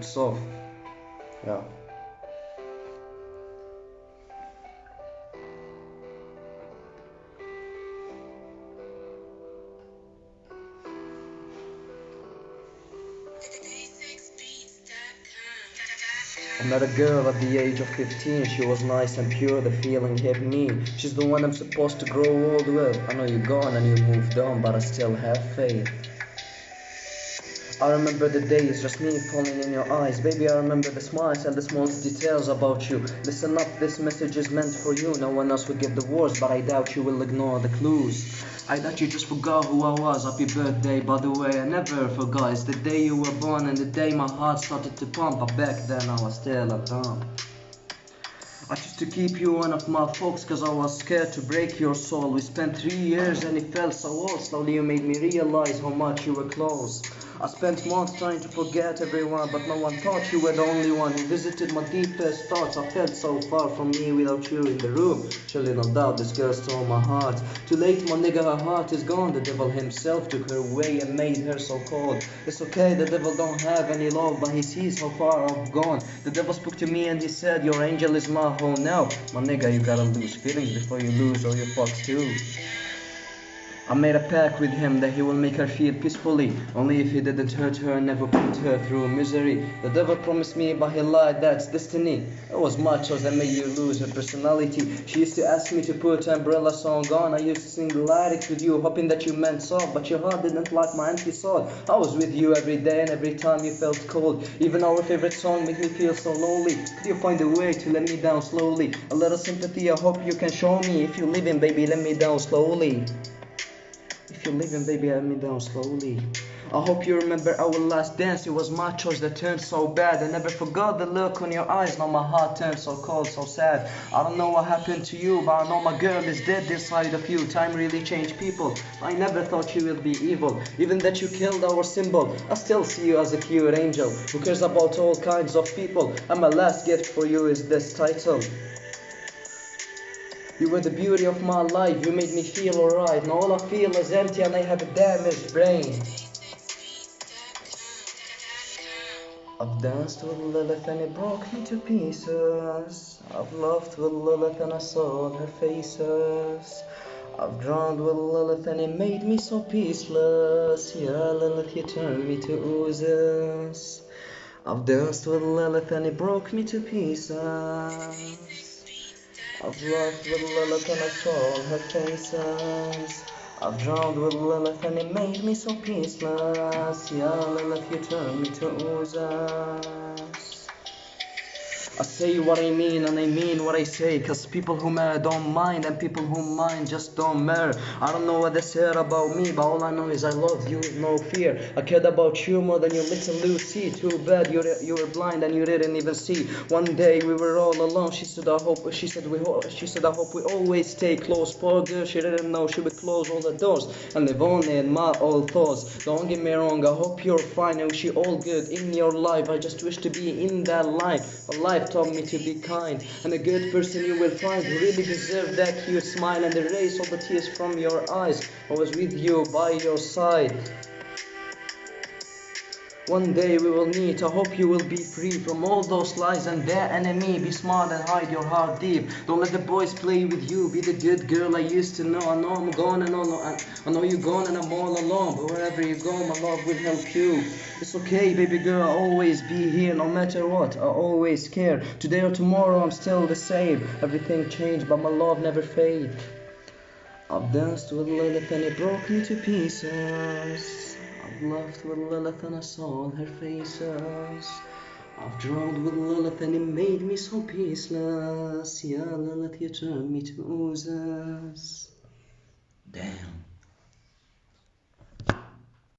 It's off. Yeah. I met a girl at the age of 15. She was nice and pure, the feeling hit me. She's the one I'm supposed to grow old with. I know you're gone and you moved on, but I still have faith. I remember the days, just me falling in your eyes. Baby, I remember the smiles and the smallest details about you. Listen up, this message is meant for you. No one else will get the words, but I doubt you will ignore the clues. I doubt you just forgot who I was. Happy birthday, by the way, I never forgot. It's the day you were born and the day my heart started to pump. But back then I was still a dumb. I used to keep you one of my folks cause I was scared to break your soul. We spent three years and it felt so old. Slowly you made me realize how much you were close. I spent months trying to forget everyone, but no one thought you were the only one who visited my deepest thoughts. I felt so far from me without you in the room. Surely no doubt this girl stole my heart. Too late, my nigga, her heart is gone. The devil himself took her away and made her so cold. It's okay, the devil don't have any love, but he sees how far I've gone. The devil spoke to me and he said, Your angel is my home now. My nigga, you gotta lose feelings before you lose all your fucks too. I made a pact with him that he will make her feel peacefully, only if he didn't hurt her and never put her through misery. The devil promised me, but he lied, that's destiny. It was my choice that made you lose her personality. She used to ask me to put Umbrella song on. I used to sing the lyrics with you, hoping that you meant soft, but your heart didn't like my empty soul. I was with you every day and every time you felt cold. Even our favorite song made me feel so lonely. Could you find a way to let me down slowly? A little sympathy, I hope you can show me. If you're leaving, baby, let me down slowly. You're leaving, baby, let me down slowly. I hope you remember our last dance. It was my choice that turned so bad. I never forgot the look on your eyes. Now my heart turned so cold, so sad. I don't know what happened to you, but I know my girl is dead inside of you. Time really changed people. I never thought you would be evil. Even that you killed our symbol. I still see you as a cute angel who cares about all kinds of people. And my last gift for you is this title. You were the beauty of my life, you made me feel alright. Now all I feel is empty and I have a damaged brain. I've danced with Lilith and it broke me to pieces. I've loved with Lilith and I saw her faces. I've drowned with Lilith and it made me so peaceless. Yeah, Lilith, you turned me to oozes. I've danced with Lilith and it broke me to pieces. I've loved with Lilith and I saw her faces. I've drowned with Lilith and it made me so peaceless. Yeah, Lilith, you turned me to oozes. I say what I mean and I mean what I say Cause people who matter don't mind and people who mind just don't matter. I don't know what they said about me but all I know is I love you with no fear. I cared about you more than your little Lucy. Too bad you you were blind and you didn't even see. One day we were all alone. She said I hope she said we she said I hope we always stay close. Poor girl she didn't know she would close all the doors and live only in my old thoughts. Don't get me wrong I hope you're fine. I wish you all good in your life. I just wish to be in that line a life taught me to be kind and a good person you will find who really deserve that cute smile and erase all the tears from your eyes. I was with you by your side. One day we will meet. I hope you will be free from all those lies and their enemy. Be smart and hide your heart deep. Don't let the boys play with you. Be the good girl I used to know. I know I'm gone and all. I know you're gone and I'm all alone. But wherever you go, my love will help you. It's okay, baby girl. I'll always be here, no matter what. I always care. Today or tomorrow, I'm still the same. Everything changed, but my love never fades. I've danced with Lilith and it broke me to pieces. I've laughed with Lilith and I saw her faces. I've drowned with Lilith and it made me so peaceless. Yeah, Lilith, you turned me to oozes. Damn.